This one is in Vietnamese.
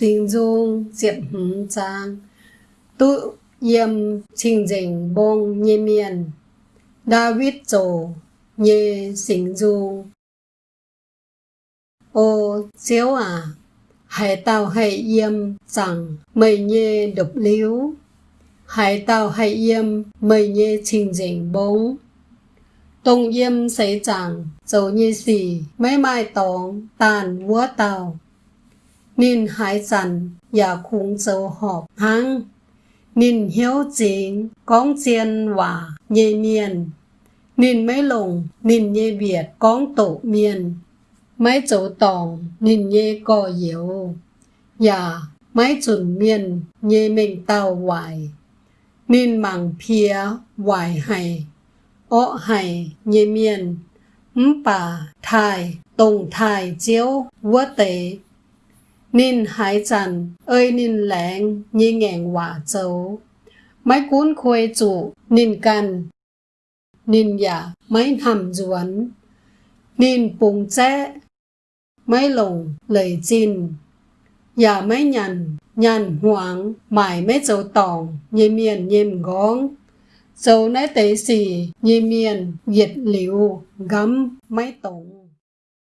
sinh dung diệt hứng trang tự yếm trình dình bông nhê miền. David trổ nhê sinh dung. Ô chiếu à hải tàu hải yếm rằng mây nhê độc liếu hải tàu hải yếm mây nhê trình dình bông. Tông yếm xảy chẳng, dầu như xì, mấy mai tóng, tàn vua tàu. Nên hải dần, và khung dấu họp hăng. Nên hiếu chính, con chiên hòa, nhê miền. Nên mấy lùng nên nhê biệt, con tổ miền. Mấy chỗ tòng, nên nhê cò yếu. Và mấy chuẩn miền, nhê mình tàu hoài. Nên mảng phía, hoài hay ọ hay nhê miền ấm bà thai tổng thai chiếu vua tế nên hải trần ơi nên lẹng nhi ngàn quả châu mấy cuốn khuê chủ nên cần nên giả dạ, mấy hầm duẩn. nên bùng chế mấy lồng lời chín giả dạ mấy nhằn nhằn hoang mải mấy châu tòng nhi miền nhìm góng dấu nãy tế xì, nhi miền, diệt liu, gấm, máy tổng.